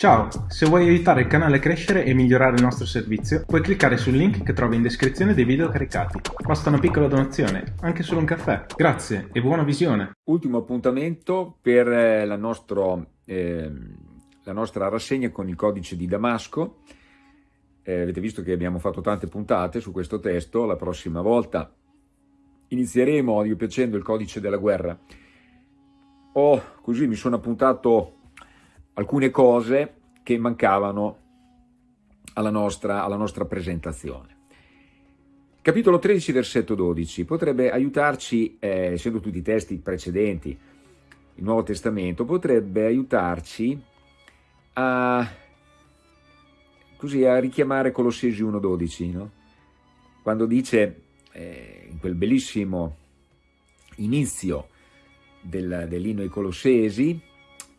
Ciao, se vuoi aiutare il canale a crescere e migliorare il nostro servizio, puoi cliccare sul link che trovi in descrizione dei video caricati. Basta una piccola donazione, anche solo un caffè. Grazie e buona visione! Ultimo appuntamento per eh, la, nostro, eh, la nostra rassegna con il codice di Damasco. Eh, avete visto che abbiamo fatto tante puntate su questo testo, la prossima volta inizieremo, Dio piacendo, il codice della guerra. Ho, così mi sono appuntato alcune cose che mancavano alla nostra, alla nostra presentazione. Capitolo 13, versetto 12, potrebbe aiutarci, eh, essendo tutti i testi precedenti, il Nuovo Testamento, potrebbe aiutarci a, così, a richiamare Colossesi 1,12, no? quando dice eh, in quel bellissimo inizio del, dell'inno ai Colossesi,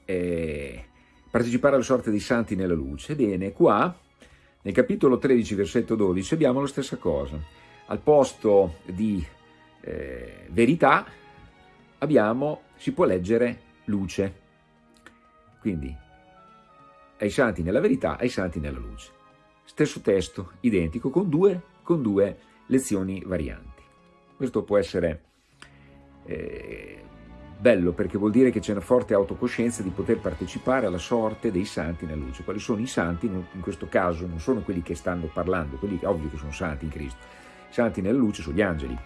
eh, partecipare alla sorte dei santi nella luce. Bene, qua nel capitolo 13, versetto 12, abbiamo la stessa cosa. Al posto di eh, verità abbiamo, si può leggere luce. Quindi, ai santi nella verità, ai santi nella luce. Stesso testo, identico, con due, con due lezioni varianti. Questo può essere eh, Bello perché vuol dire che c'è una forte autocoscienza di poter partecipare alla sorte dei santi nella luce. Quali sono i santi? In questo caso non sono quelli che stanno parlando, quelli che ovvio che sono santi in Cristo. I santi nella luce sono gli angeli.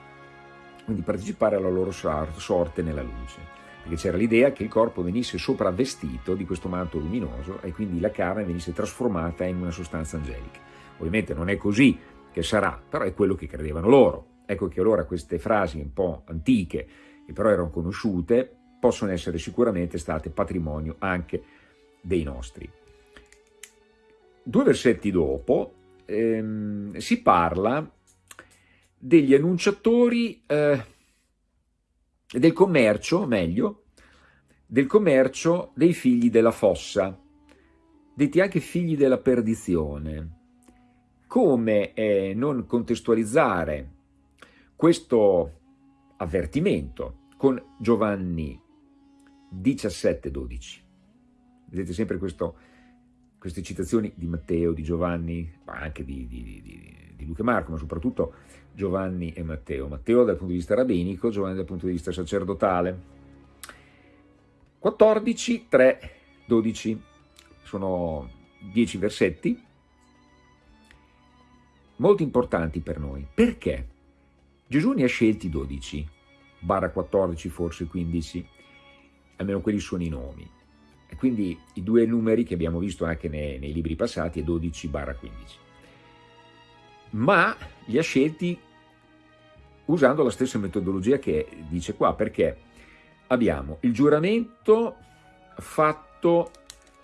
Quindi partecipare alla loro sorte nella luce. Perché c'era l'idea che il corpo venisse sopravvestito di questo manto luminoso e quindi la carne venisse trasformata in una sostanza angelica. Ovviamente non è così che sarà, però è quello che credevano loro. Ecco che allora queste frasi un po' antiche, che però erano conosciute, possono essere sicuramente state patrimonio anche dei nostri. Due versetti dopo ehm, si parla degli annunciatori eh, del commercio, meglio, del commercio dei figli della fossa, detti anche figli della perdizione. Come eh, non contestualizzare questo avvertimento con Giovanni 17-12. Vedete sempre questo, queste citazioni di Matteo, di Giovanni, ma anche di, di, di, di Luca e Marco, ma soprattutto Giovanni e Matteo. Matteo dal punto di vista rabbinico, Giovanni dal punto di vista sacerdotale. 14, 3, 12, sono 10 versetti molto importanti per noi. Perché? Gesù ne ha scelti 12, barra 14 forse 15, almeno quelli sono i nomi. E quindi i due numeri che abbiamo visto anche nei, nei libri passati è 12 barra 15. Ma li ha scelti usando la stessa metodologia che dice qua, perché abbiamo il giuramento fatto,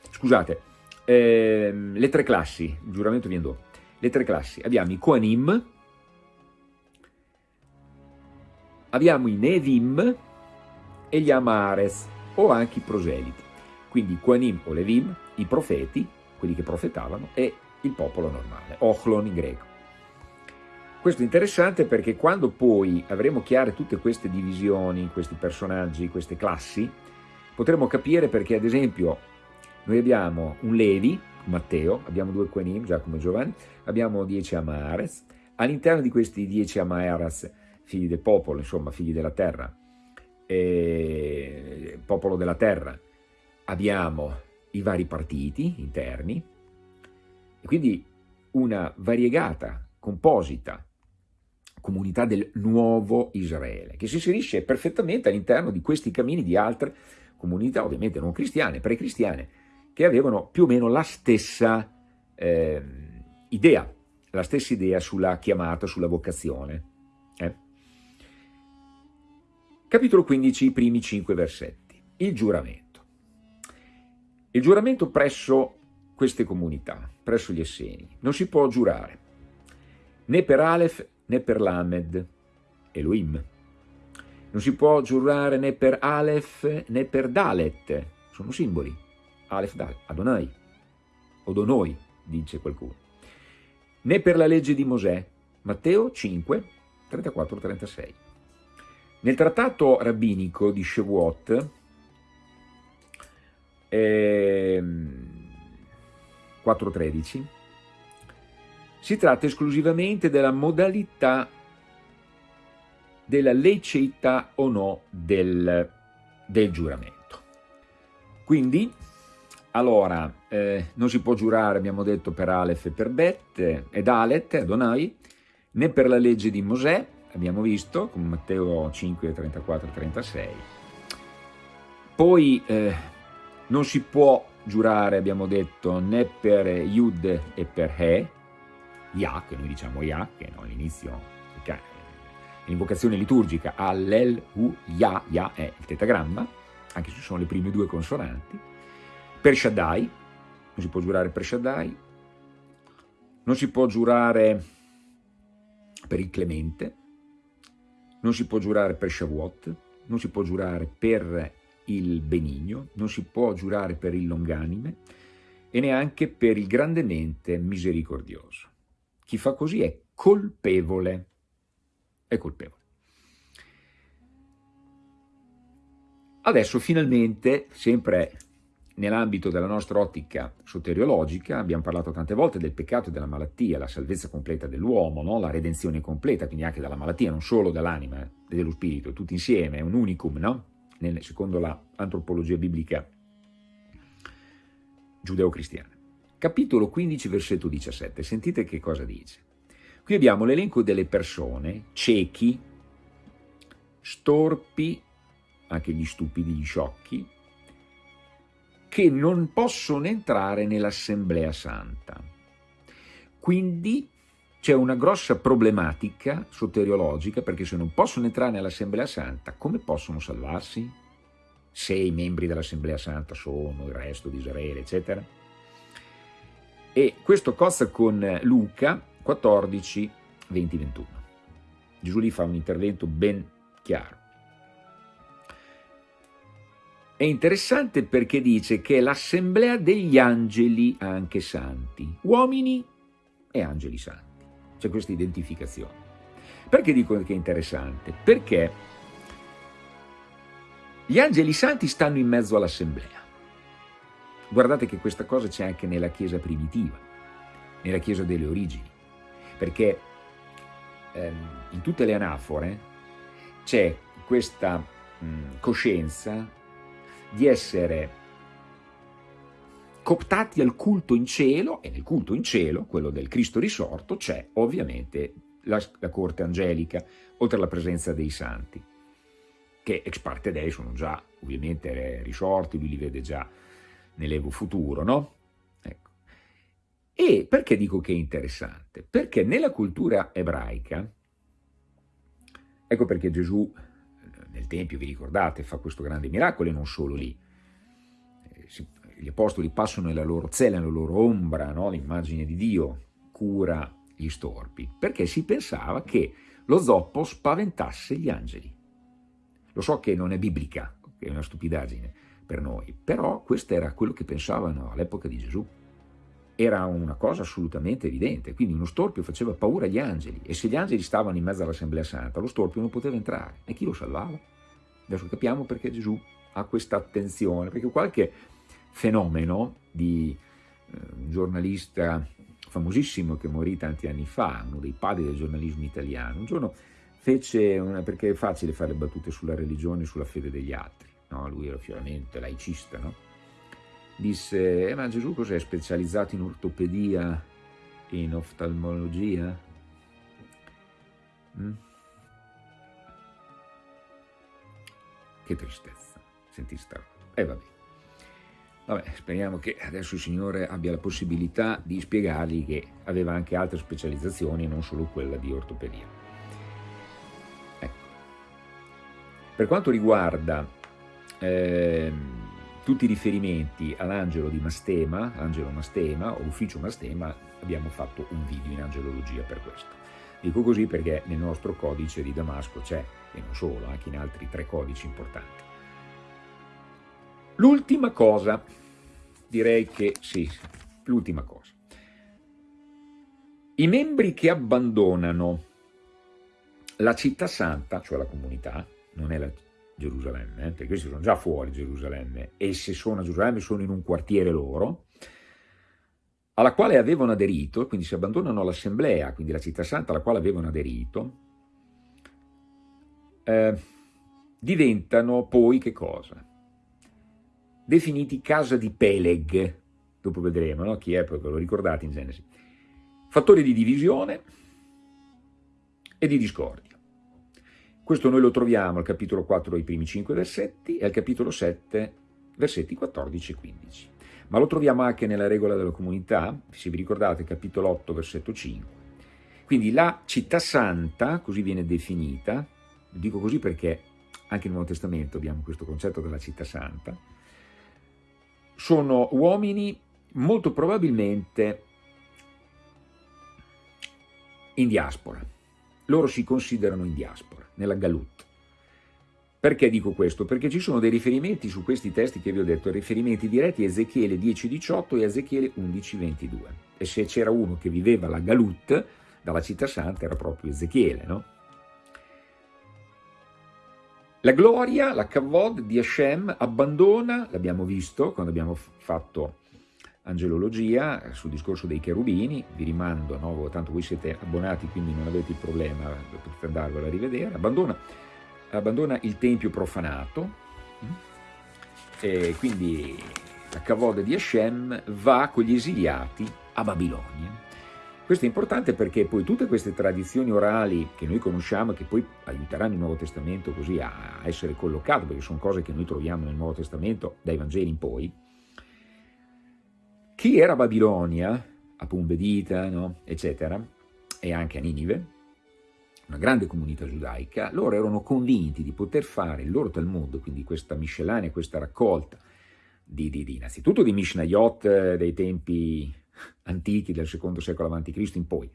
scusate, ehm, le tre classi, il giuramento viene dopo, le tre classi, abbiamo i Koanim, abbiamo i Nevim e gli Amares, o anche i proseliti. Quindi Quanim o Levim, i profeti, quelli che profetavano, e il popolo normale, Ochlon in greco. Questo è interessante perché quando poi avremo chiare tutte queste divisioni, questi personaggi, queste classi, potremo capire perché ad esempio noi abbiamo un Levi, Matteo, abbiamo due Quanim, Giacomo e Giovanni, abbiamo dieci Amares, all'interno di questi dieci Amares figli del popolo, insomma, figli della terra, eh, popolo della terra, abbiamo i vari partiti interni, e quindi una variegata, composita comunità del nuovo Israele, che si inserisce perfettamente all'interno di questi cammini di altre comunità, ovviamente non cristiane, pre-cristiane, che avevano più o meno la stessa eh, idea, la stessa idea sulla chiamata, sulla vocazione. Eh? Capitolo 15, i primi cinque versetti. Il giuramento. Il giuramento presso queste comunità, presso gli Esseni, non si può giurare né per Aleph né per Lamed, Elohim. Non si può giurare né per Aleph né per Dalet, sono simboli. Aleph, Dalet, Adonai, Odonoi, dice qualcuno. Né per la legge di Mosè, Matteo 5, 34-36. Nel trattato rabbinico di Shavuot, ehm, 4.13, si tratta esclusivamente della modalità della liceità o no del, del giuramento. Quindi, allora, eh, non si può giurare, abbiamo detto, per Aleph e per Bet, ed Alet, Adonai, né per la legge di Mosè, abbiamo visto, con Matteo 5, 34 36. Poi eh, non si può giurare, abbiamo detto, né per Yud e per He, Yah, che noi diciamo Yah, che no, all'inizio l'invocazione liturgica Allel, Hu, Yah, Yah è il tetagramma, anche se sono le prime due consonanti, per Shaddai, non si può giurare per Shaddai, non si può giurare per il Clemente, non si può giurare per Shavuot, non si può giurare per il benigno, non si può giurare per il longanime e neanche per il grandemente misericordioso. Chi fa così è colpevole, è colpevole. Adesso finalmente, sempre nell'ambito della nostra ottica soteriologica, abbiamo parlato tante volte del peccato e della malattia, la salvezza completa dell'uomo, no? la redenzione completa, quindi anche dalla malattia, non solo dall'anima e dello spirito, tutti insieme, è un unicum, no? Nel, secondo l'antropologia biblica giudeo-cristiana. Capitolo 15, versetto 17, sentite che cosa dice. Qui abbiamo l'elenco delle persone, ciechi, storpi, anche gli stupidi, gli sciocchi, che non possono entrare nell'Assemblea Santa. Quindi c'è una grossa problematica soteriologica perché se non possono entrare nell'Assemblea Santa, come possono salvarsi? Se i membri dell'Assemblea Santa sono il resto di Israele, eccetera. E questo cozza con Luca 14, 20, 21. Gesù lì fa un intervento ben chiaro. È interessante perché dice che è l'assemblea degli angeli anche santi, uomini e angeli santi. C'è questa identificazione. Perché dico che è interessante? Perché gli angeli santi stanno in mezzo all'assemblea. Guardate che questa cosa c'è anche nella Chiesa primitiva, nella Chiesa delle origini, perché ehm, in tutte le anafore c'è questa mh, coscienza di essere cooptati al culto in cielo, e nel culto in cielo, quello del Cristo risorto, c'è ovviamente la, la, corte angelica, oltre alla presenza dei santi, che ex parte dei sono già ovviamente risorti, lui li vede già nell'evo futuro, no? Ecco. E perché dico che è interessante? Perché nella cultura ebraica, ecco perché Gesù nel Tempio, vi ricordate, fa questo grande miracolo e non solo lì. Eh, gli apostoli passano nella loro cella, nella loro ombra, no? l'immagine di Dio cura gli storpi, perché si pensava che lo zoppo spaventasse gli angeli. Lo so che non è biblica, è una stupidaggine per noi, però questo era quello che pensavano all'epoca di Gesù era una cosa assolutamente evidente, quindi uno storpio faceva paura agli angeli e se gli angeli stavano in mezzo all'Assemblea Santa, lo storpio non poteva entrare e chi lo salvava? Adesso capiamo perché Gesù ha questa attenzione, perché qualche fenomeno di eh, un giornalista famosissimo che morì tanti anni fa, uno dei padri del giornalismo italiano, un giorno fece, una, perché è facile fare battute sulla religione e sulla fede degli altri, no? lui era chiaramente laicista, no? Disse, eh, ma Gesù cos'è specializzato in ortopedia e in oftalmologia? Mm? Che tristezza, senti sta E eh, vabbè. Vabbè, speriamo che adesso il Signore abbia la possibilità di spiegargli che aveva anche altre specializzazioni, non solo quella di ortopedia. Ecco. Per quanto riguarda eh, tutti i riferimenti all'angelo di Mastema, angelo Mastema o ufficio Mastema, abbiamo fatto un video in angelologia per questo. Dico così perché nel nostro codice di Damasco c'è, e non solo, anche in altri tre codici importanti. L'ultima cosa, direi che sì, l'ultima cosa. I membri che abbandonano la città santa, cioè la comunità, non è la Gerusalemme, eh, perché questi sono già fuori Gerusalemme, e se sono a Gerusalemme sono in un quartiere loro, alla quale avevano aderito, quindi si abbandonano l'assemblea, quindi la città santa alla quale avevano aderito, eh, diventano poi che cosa? Definiti casa di Peleg, dopo vedremo no? chi è, poi ve lo ricordate in Genesi. Fattori di divisione e di discordia. Questo noi lo troviamo al capitolo 4, i primi 5 versetti, e al capitolo 7, versetti 14 e 15 ma lo troviamo anche nella regola della comunità, se vi ricordate, capitolo 8, versetto 5. Quindi la città santa, così viene definita, dico così perché anche nel Nuovo Testamento abbiamo questo concetto della città santa, sono uomini molto probabilmente in diaspora. Loro si considerano in diaspora, nella Galut. Perché dico questo? Perché ci sono dei riferimenti su questi testi che vi ho detto, riferimenti diretti a Ezechiele 10.18 e Ezechiele 11.22. E se c'era uno che viveva la Galut, dalla città santa, era proprio Ezechiele, no? La gloria, la Kavod di Hashem abbandona, l'abbiamo visto quando abbiamo fatto angelologia sul discorso dei cherubini, vi rimando, no? tanto voi siete abbonati quindi non avete il problema, potete andarvelo a rivedere, abbandona abbandona il tempio profanato, mm, e quindi la cavoda di Hashem va con gli esiliati a Babilonia. Questo è importante perché poi tutte queste tradizioni orali che noi conosciamo che poi aiuteranno il Nuovo Testamento così a essere collocato, perché sono cose che noi troviamo nel Nuovo Testamento dai Vangeli in poi, chi era a Babilonia, a Pumbedita, no? eccetera, e anche a Ninive, una grande comunità giudaica, loro erano convinti di poter fare il loro Talmud, quindi questa miscellanea, questa raccolta di, di, di innanzitutto di Mishnayot eh, dei tempi antichi del secondo secolo a.C. in poi,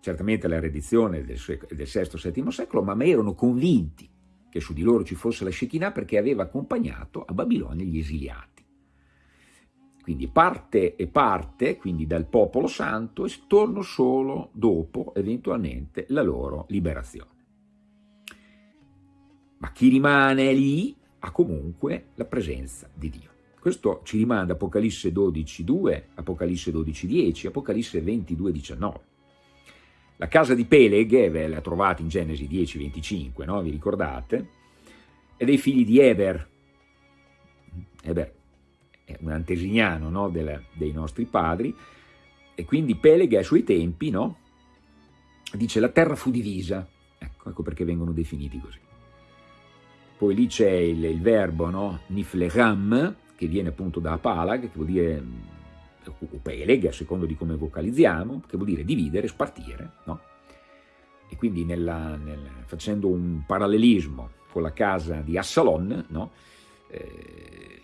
certamente la redizione del, del VI-VII secolo, ma erano convinti che su di loro ci fosse la Shekinah perché aveva accompagnato a Babilonia gli esiliati. Quindi parte e parte, quindi dal popolo santo, e torno solo dopo, eventualmente, la loro liberazione. Ma chi rimane lì ha comunque la presenza di Dio. Questo ci rimanda Apocalisse 12.2, Apocalisse 12.10, Apocalisse 22.19. La casa di Peleg, ve la trovate in Genesi 10.25, no? vi ricordate? È dei figli di Eber. Eber un antesignano no, del, dei nostri padri, e quindi Peleg ai suoi tempi no, dice la terra fu divisa, ecco, ecco perché vengono definiti così. Poi lì c'è il, il, verbo no, nifleram, che viene appunto da palag, che vuol dire, o peleg, a secondo di come vocalizziamo, che vuol dire dividere, spartire, no? E quindi nella, nel, facendo un parallelismo con la casa di Assalon, no? Eh,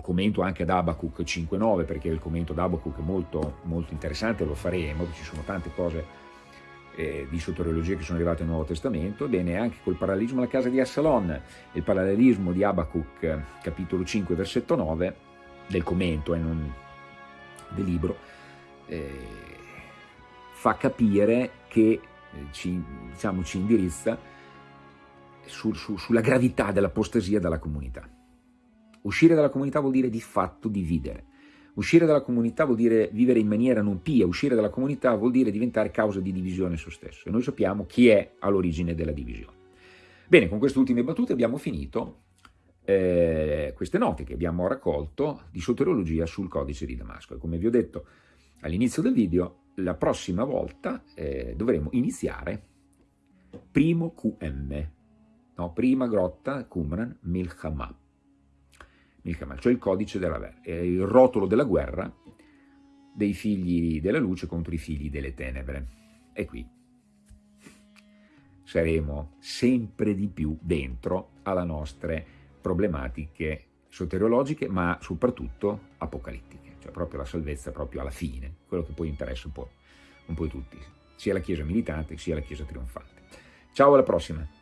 commento anche ad Abacuc 5.9 perché il commento ad Abacuc è molto, molto interessante, lo faremo, ci sono tante cose eh, di soteriologia che sono arrivate nel Nuovo Testamento, ebbene anche col parallelismo alla casa di Assalon, il parallelismo di Abacuc capitolo 5 versetto 9 del commento e eh, non del libro, eh, fa capire che eh, ci, diciamo, ci indirizza su, su, sulla gravità dell'apostasia della comunità. Uscire dalla comunità vuol dire di fatto dividere. Uscire dalla comunità vuol dire vivere in maniera non pia, uscire dalla comunità vuol dire diventare causa di divisione su stesso. E noi sappiamo chi è all'origine della divisione. Bene, con queste ultime battute abbiamo finito eh, queste note che abbiamo raccolto di soteriologia sul codice di Damasco. E come vi ho detto all'inizio del video, la prossima volta eh, dovremo iniziare primo QM, no? prima grotta Qumran Milchama il Kamal, cioè il codice della guerra, il rotolo della guerra dei figli della luce contro i figli delle tenebre. E qui saremo sempre di più dentro alle nostre problematiche soteriologiche, ma soprattutto apocalittiche, cioè proprio la salvezza proprio alla fine, quello che poi interessa un po', un po' tutti, sia la Chiesa militante sia la Chiesa trionfante. Ciao, alla prossima!